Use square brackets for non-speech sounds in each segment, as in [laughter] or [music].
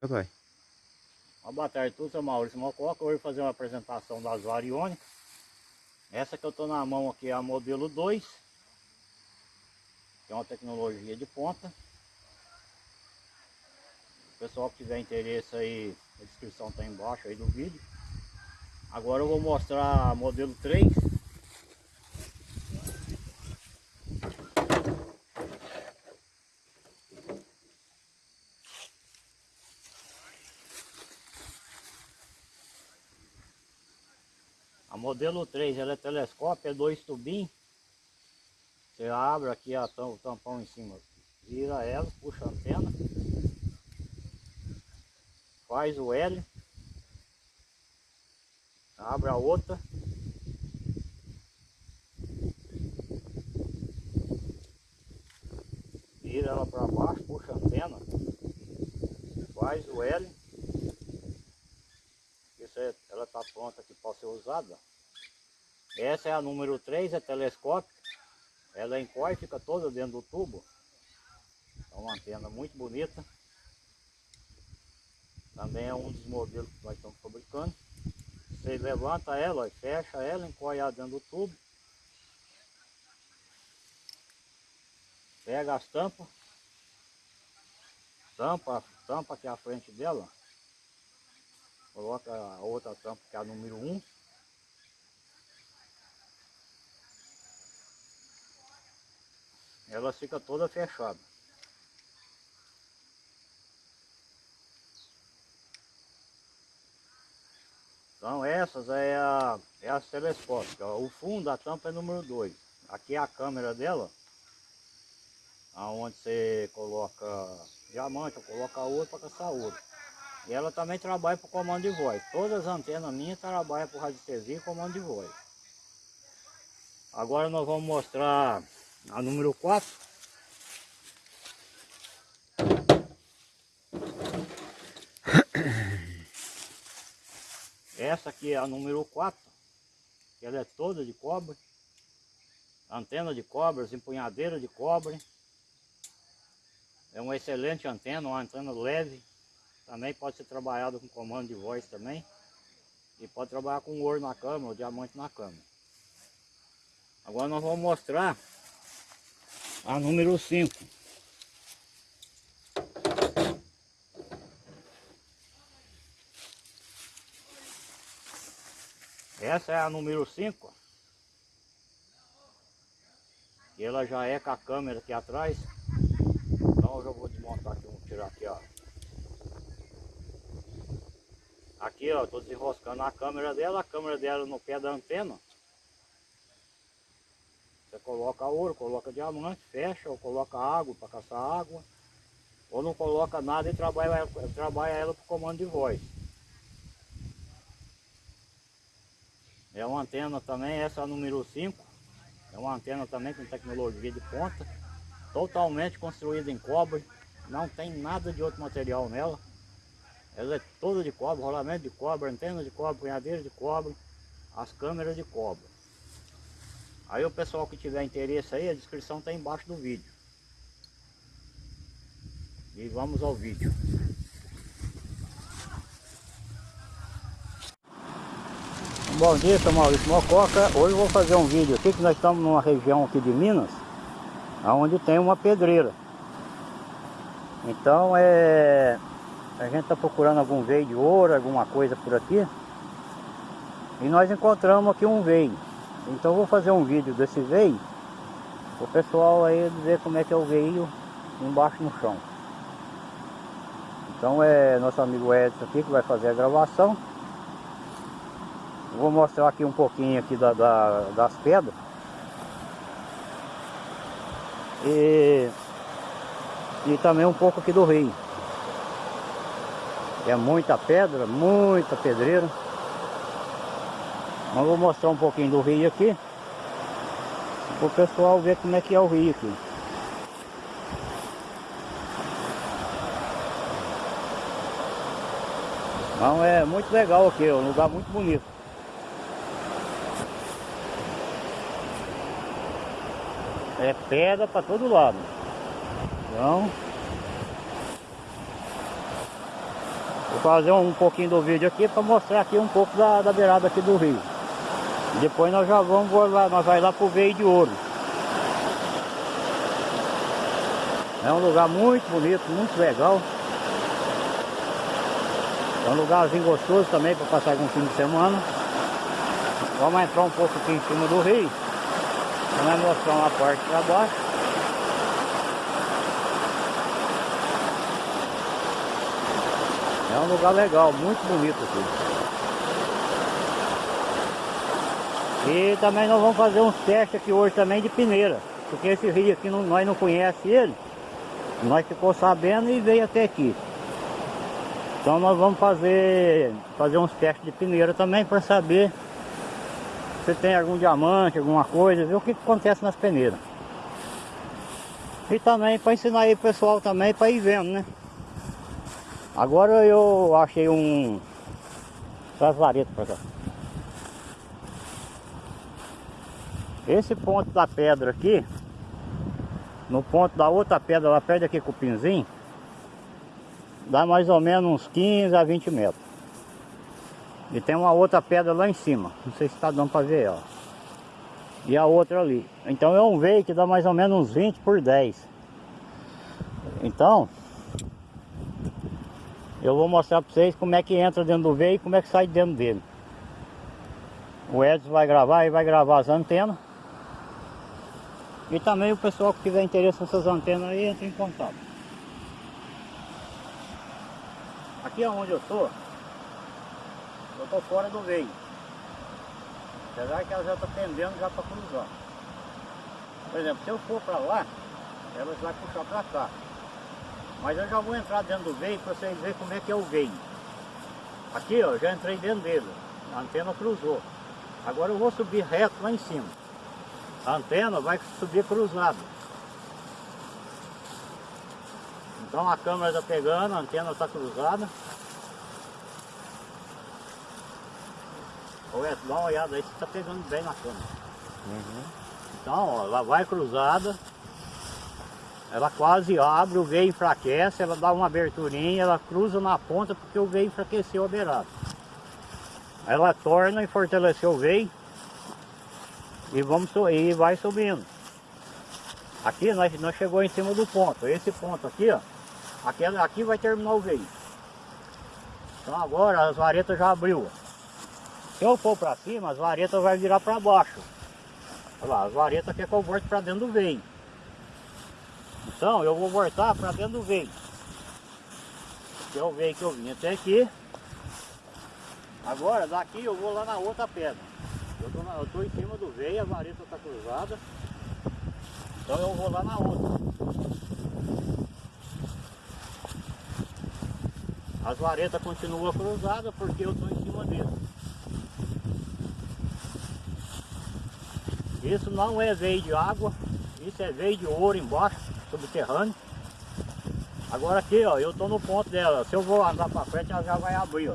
Vai. Uma boa tarde a todos, eu Maurício Mococa. Hoje fazer uma apresentação das variônicas. Essa que eu estou na mão aqui é a modelo 2. Que é uma tecnologia de ponta. O pessoal que tiver interesse aí, a descrição está embaixo aí do vídeo. Agora eu vou mostrar a modelo 3. Modelo 3 ela é telescópio, é dois tubinhos. Você abre aqui a, o tampão em cima, vira ela, puxa a antena, faz o L, abre a outra, vira ela para baixo, puxa a antena, faz o L, ela está pronta aqui para ser usada. Essa é a número 3, é telescópio. Ela encolhe, fica toda dentro do tubo. É uma antena muito bonita. Também é um dos modelos que nós estamos fabricando. Você levanta ela, fecha ela, encolhe dentro do tubo. Pega as tampas. Tampa, tampa aqui à frente dela. Coloca a outra tampa que é a número 1. Ela fica toda fechada. Então essas é, a, é as telescópicas. O fundo da tampa é número 2. Aqui é a câmera dela. Onde você coloca diamante, ou coloca ouro para caçar ouro. E ela também trabalha para comando de voz. Todas as antenas minhas trabalham para radiestesia e comando de voz. Agora nós vamos mostrar a número 4. [coughs] Essa aqui é a número 4, ela é toda de cobre, antena de cobre, empunhadeira de cobre. É uma excelente antena, uma antena leve, também pode ser trabalhado com comando de voz também. E pode trabalhar com ouro na câmera, ou diamante na câmera. Agora nós vamos mostrar a número 5. Essa é a número 5. E ela já é com a câmera aqui atrás. Então eu já vou desmontar aqui, vou tirar aqui, ó. Aqui, ó, tô desenroscando a câmera dela, a câmera dela no pé da antena. Coloca ouro, coloca diamante, fecha, ou coloca água para caçar água, ou não coloca nada e trabalha, trabalha ela por comando de voz. É uma antena também, essa número 5. É uma antena também com tecnologia de ponta. Totalmente construída em cobre. Não tem nada de outro material nela. Ela é toda de cobre, rolamento de cobre, antena de cobre, punhadeira de cobre, as câmeras de cobre. Aí o pessoal que tiver interesse aí, a descrição está embaixo do vídeo. E vamos ao vídeo. Bom dia, sou Maurício Mococa. Hoje vou fazer um vídeo aqui que nós estamos numa região aqui de Minas, onde tem uma pedreira. Então é a gente está procurando algum veio de ouro, alguma coisa por aqui. E nós encontramos aqui um veio. Então vou fazer um vídeo desse veio. O pessoal aí ver como é que é o veio embaixo no chão. Então é nosso amigo Edson aqui que vai fazer a gravação. Vou mostrar aqui um pouquinho aqui da, da, das pedras. E, e também um pouco aqui do rio. É muita pedra, muita pedreira. Vou mostrar um pouquinho do rio aqui. Para o pessoal ver como é que é o rio aqui. Então é muito legal aqui, é um lugar muito bonito. É pedra para todo lado. Então Vou fazer um pouquinho do vídeo aqui para mostrar aqui um pouco da, da beirada aqui do rio. Depois nós já vamos lá, nós vai lá pro Veio de Ouro. É um lugar muito bonito, muito legal. É um lugarzinho gostoso também para passar algum fim de semana. Vamos entrar um pouco aqui em cima do rio. Vamos mostrar uma parte para baixo. É um lugar legal, muito bonito aqui. E também nós vamos fazer uns testes aqui hoje também de peneira. Porque esse rio aqui não, nós não conhecemos ele. Nós ficou sabendo e veio até aqui. Então nós vamos fazer, fazer uns testes de peneira também para saber se tem algum diamante, alguma coisa, ver o que, que acontece nas peneiras. E também para ensinar aí o pessoal também para ir vendo, né? Agora eu achei um... Traz vareta para cá. Esse ponto da pedra aqui, no ponto da outra pedra lá perto aqui com o pinzinho, dá mais ou menos uns 15 a 20 metros. E tem uma outra pedra lá em cima. Não sei se está dando para ver, ó. E a outra ali. Então é um veio que dá mais ou menos uns 20 por 10. Então, eu vou mostrar para vocês como é que entra dentro do veio e como é que sai dentro dele. O Edson vai gravar e vai gravar as antenas. E também o pessoal que tiver interesse nessas antenas aí entra em contato. Aqui é onde eu estou eu estou fora do veio. Apesar que ela já está pendendo já para cruzar. Por exemplo, se eu for para lá, ela vai puxar para cá. Mas eu já vou entrar dentro do veio para vocês verem como é que é o veio. Aqui ó, já entrei dentro dele. A antena cruzou. Agora eu vou subir reto lá em cima. A antena vai subir cruzada. Então a câmera está pegando, a antena está cruzada. Dá uma olhada aí, você está pegando bem na câmera. Uhum. Então, ó, ela vai cruzada. Ela quase abre, o veio enfraquece, ela dá uma aberturinha, ela cruza na ponta porque o veio enfraqueceu a beirada. Ela torna e fortaleceu o veio e, vamos, e vai subindo. Aqui nós, nós chegou em cima do ponto. Esse ponto aqui, ó, aqui, aqui vai terminar o veio. Então agora as varetas já abriu. Se eu for para cima, as varetas vai virar para baixo. Olha lá, as varetas quer que eu volte para dentro do veio. Então eu vou voltar para dentro do veio. Que é o veio que eu vim até aqui. Agora daqui eu vou lá na outra pedra. Eu tô, na, eu tô em cima do veio, a vareta está cruzada. Então eu vou lá na outra. As varetas continuam cruzadas porque eu estou em cima dele. Isso não é veio de água, isso é veio de ouro embaixo, subterrâneo. Agora aqui, ó, eu tô no ponto dela. Se eu vou andar para frente, ela já vai abrir, ó.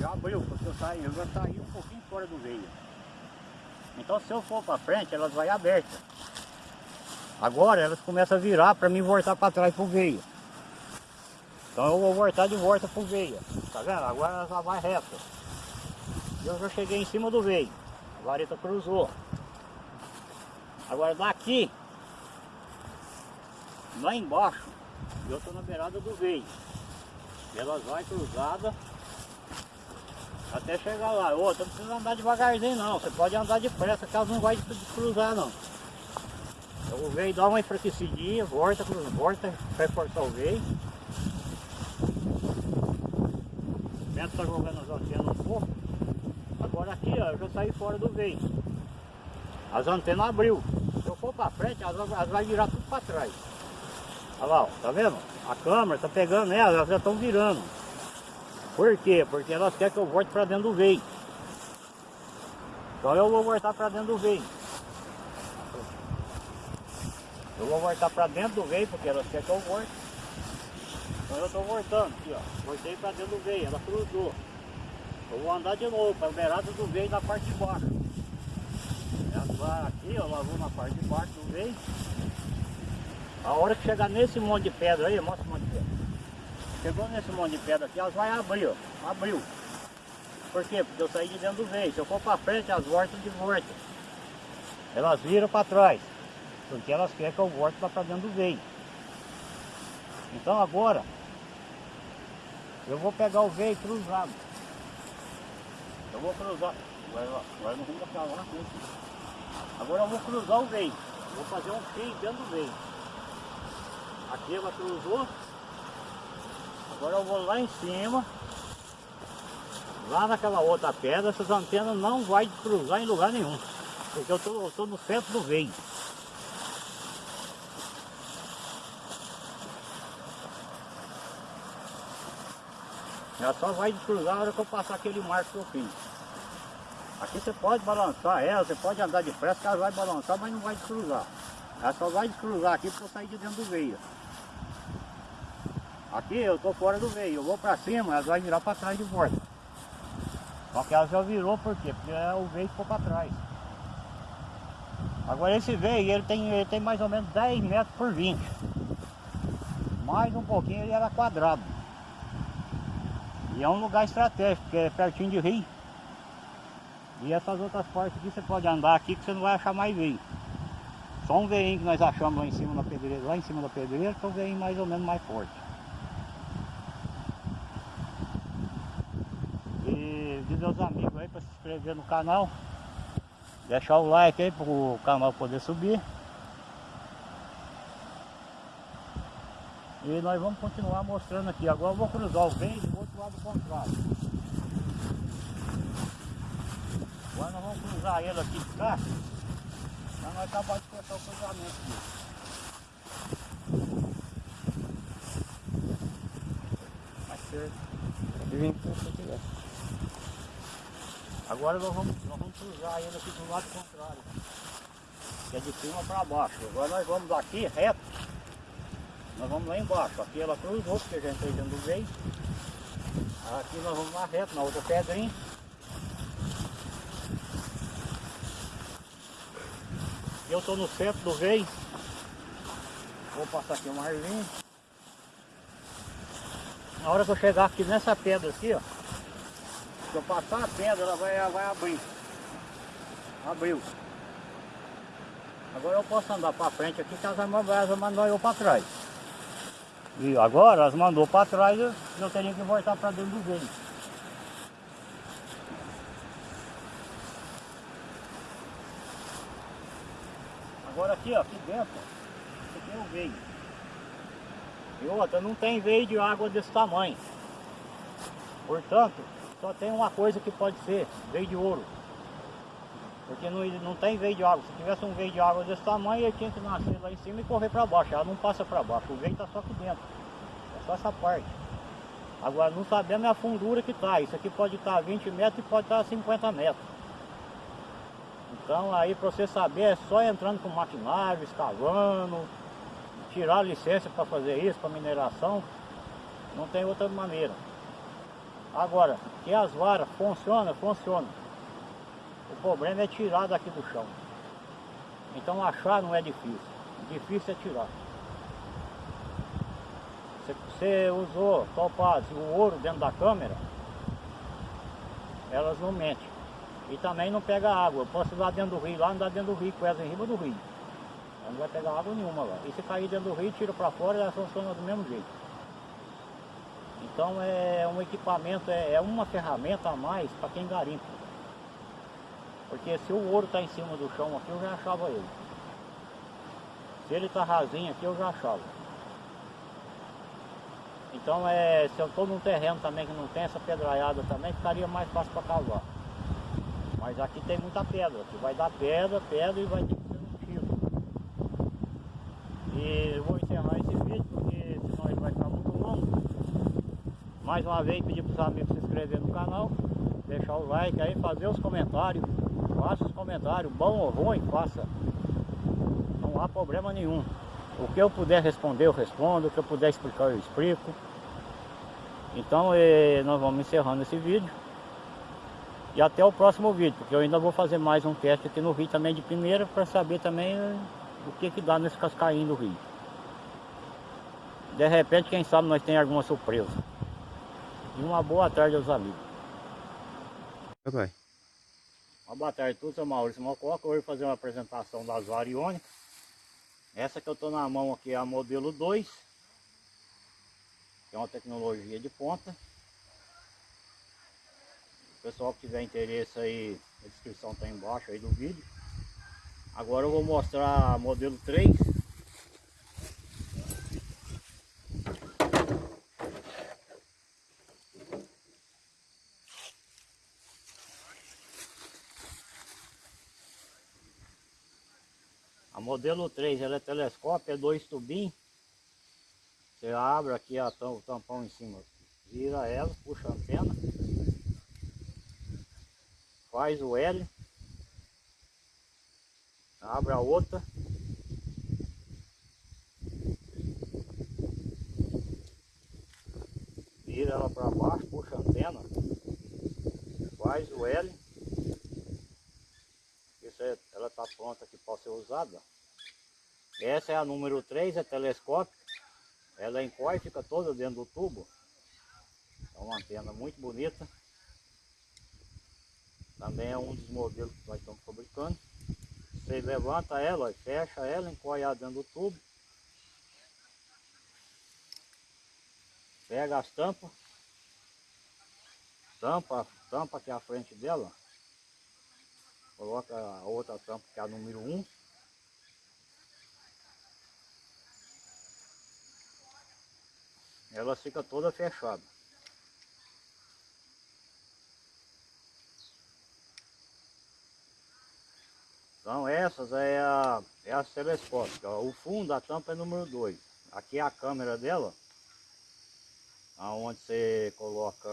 Já abriu, porque eu saí, eu já saí um pouquinho fora do veio. Então se eu for para frente, elas vai abertas. Agora elas começam a virar para mim voltar para trás pro veio. Então eu vou voltar de volta pro veio. Tá vendo? Agora ela já vai reta. Eu já cheguei em cima do veio. A vareta cruzou. Agora daqui, lá embaixo, eu estou na beirada do veio. Elas vai cruzada até chegar lá. Outra, não precisa andar devagarzinho não. Você pode andar depressa, que elas não vai cruzar não. Então, o veio dá uma enfraquecidinha, volta, volta, vai forçar o veio. O vento está jogando as antenas um pouco. Agora aqui, ó, eu já saí fora do veio. As antenas abriu for para frente, elas, elas vai virar tudo para trás. Olha lá, ó, tá vendo? A câmera tá pegando elas, elas já estão virando. Por quê? Porque elas querem que eu volte para dentro do veio. Então eu vou voltar para dentro do veio. Eu vou voltar para dentro do veio porque elas querem que eu volte. Então eu estou voltando aqui, ó. Voltei para dentro do veio, ela cruzou. Eu vou andar de novo para a beirada do veio na parte de baixo. Ela aqui, ó, lavou na parte de baixo do veio. A hora que chegar nesse monte de pedra aí, mostra o monte chegou nesse monte de pedra aqui, elas vai abrir, ó. Abriu. Por quê? Porque eu saí de dentro do veio. Se eu for para frente, elas voltam de volta. Elas viram para trás. Porque elas querem que eu volte para dentro do veio. Então agora, eu vou pegar o veio cruzado. Eu vou cruzar. Agora, não vamos pra lá. Né? Agora eu vou cruzar o veio. Vou fazer um fio dentro do veio. Aqui ela cruzou. Agora eu vou lá em cima. Lá naquela outra pedra, essas antenas não vai cruzar em lugar nenhum. Porque eu estou no centro do veio. Ela só vai cruzar na hora que eu passar aquele marco que eu fiz. Aqui você pode balançar ela, você pode andar depressa que ela vai balançar, mas não vai descruzar. Ela só vai descruzar aqui para eu sair de dentro do veio. Aqui eu estou fora do veio, eu vou para cima, ela vai virar para trás de volta. Só que ela já virou por quê? Porque o veio ficou para trás. Agora esse veio, ele tem, ele tem mais ou menos 10 metros por 20. Mais um pouquinho ele era quadrado. E é um lugar estratégico, porque é pertinho de rio. E essas outras partes aqui você pode andar aqui que você não vai achar mais veio. Só um veinho que nós achamos lá em cima da pedreira, lá em cima da pedreira, que é um veinho mais ou menos mais forte. De meus amigos aí para se inscrever no canal. Deixar o like aí para o canal poder subir. E nós vamos continuar mostrando aqui. Agora eu vou cruzar o veio do outro lado contrário. Agora nós vamos cruzar ele aqui de cá. Para nós acabar de cortar o cruzamento aqui. Mais certo. Vem aqui, Agora nós vamos, nós vamos cruzar ele aqui do lado contrário. Que é de cima para baixo. Agora nós vamos aqui reto. Nós vamos lá embaixo. Aqui ela cruzou, porque já entrei dentro do veio. Aqui nós vamos lá reto, na outra pedrinha. Eu estou no centro do veio. Vou passar aqui uma arvinha. Na hora que eu chegar aqui nessa pedra aqui, ó. Se eu passar a pedra, ela vai, ela vai abrir. Abriu. Agora eu posso andar para frente aqui, que as elas mandou eu para trás. E agora elas mandou para trás, eu teria que voltar para dentro do veio. Agora aqui, ó, aqui dentro, aqui tem o veio. E outra, não tem veio de água desse tamanho. Portanto, só tem uma coisa que pode ser, veio de ouro. Porque não, não tem veio de água. Se tivesse um veio de água desse tamanho, ele tinha que nascer lá em cima e correr para baixo. Ela não passa para baixo, o veio está só aqui dentro. É só essa parte. Agora não sabemos a fundura que está. Isso aqui pode estar tá 20 metros e pode estar tá 50 metros. Então aí para você saber é só entrando com maquinário, escavando, tirar a licença para fazer isso, para mineração, não tem outra maneira. Agora, que as varas funcionam, funcionam. O problema é tirar daqui do chão. Então achar não é difícil, difícil é tirar. Você, você usou topaz o ouro dentro da câmera, elas não mentem. E também não pega água. Eu posso ir lá dentro do rio, lá andar dentro do rio, com elas em cima do rio. Ela não vai pegar água nenhuma lá. E se cair dentro do rio, tira para fora, ela funciona do mesmo jeito. Então é um equipamento, é, é uma ferramenta a mais para quem garimpa. Porque se o ouro está em cima do chão aqui, eu já achava ele. Se ele está rasinho aqui, eu já achava. Então é, se eu estou num terreno também que não tem essa pedraiada também, ficaria mais fácil para cavar. Mas aqui tem muita pedra, aqui vai dar pedra, pedra e vai ter que ser um tiro. E eu vou encerrar esse vídeo porque senão ele vai ficar muito longo. Mais uma vez pedir para os amigos se inscrever no canal, deixar o like aí, fazer os comentários. Faça os comentários, bom ou ruim, faça. Não há problema nenhum. O que eu puder responder, eu respondo. O que eu puder explicar, eu explico. Então, eh, nós vamos encerrando esse vídeo. E até o próximo vídeo, porque eu ainda vou fazer mais um teste aqui no rio também de primeira para saber também o que que dá nesse cascainho do rio. de repente, quem sabe nós tem alguma surpresa. E uma boa tarde aos amigos. Papai. Uma boa tarde a todos, eu sou Maurício Mococa. Hoje vou fazer uma apresentação das variônicas. Essa que eu estou na mão aqui é a modelo 2. Que é uma tecnologia de ponta. O pessoal que tiver interesse aí, a descrição está embaixo aí do vídeo. Agora eu vou mostrar a modelo 3. Modelo 3 ela é telescópio, é dois tubinhos. Você abre aqui a tam, o tampão em cima, vira ela, puxa a antena, faz o L, abre a outra, vira ela para baixo, puxa a antena, faz o L, é, ela está pronta que pode ser usada. Essa é a número 3, é telescópio. Ela encoia e fica toda dentro do tubo. É uma antena muito bonita. Também é um dos modelos que nós estamos fabricando. Você levanta ela, fecha ela, encoia ela dentro do tubo. Pega as tampas. Tampa, tampa aqui à frente dela. Coloca a outra tampa que é a número 1. Ela fica toda fechada. Então essas é a, é a telescópica. O fundo da tampa é número 2. Aqui é a câmera dela. Onde você coloca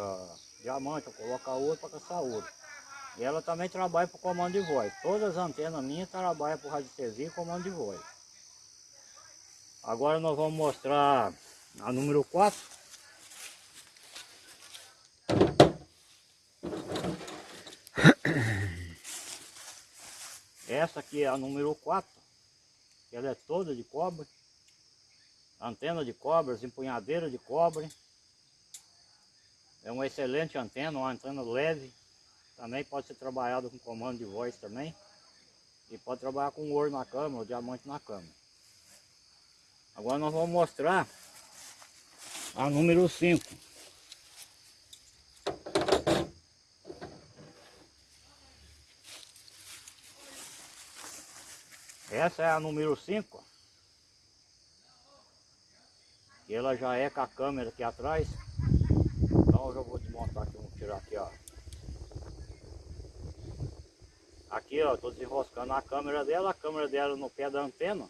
diamante, coloca ouro para caçar ouro. E ela também trabalha para comando de voz. Todas as antenas minhas trabalham para radiestesia e comando de voz. Agora nós vamos mostrar a número 4. [coughs] Essa aqui é a número 4. Ela é toda de cobre. Antena de cobre, empunhadeira de cobre. É uma excelente antena, uma antena leve. Também pode ser trabalhada com comando de voz também. E pode trabalhar com ouro na câmera, ou diamante na câmera. Agora nós vamos mostrar a número 5. Essa é a número 5. E ela já é com a câmera aqui atrás. Então eu já vou desmontar aqui, vou tirar aqui, ó. Aqui, ó, tô desenroscando a câmera dela, a câmera dela no pé da antena.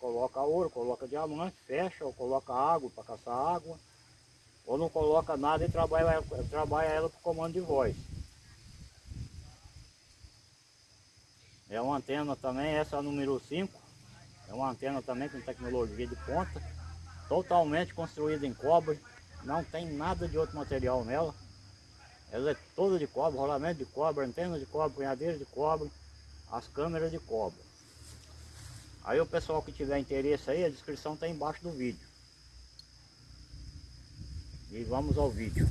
Coloca ouro, coloca diamante, fecha, ou coloca água para caçar água, ou não coloca nada e trabalha, trabalha ela por comando de voz. É uma antena também, essa é a número 5. É uma antena também com tecnologia de ponta, totalmente construída em cobre, não tem nada de outro material nela. Ela é toda de cobre, rolamento de cobre, antena de cobre, punhadeira de cobre, as câmeras de cobre. Aí o pessoal que tiver interesse aí, a descrição está embaixo do vídeo. E vamos ao vídeo.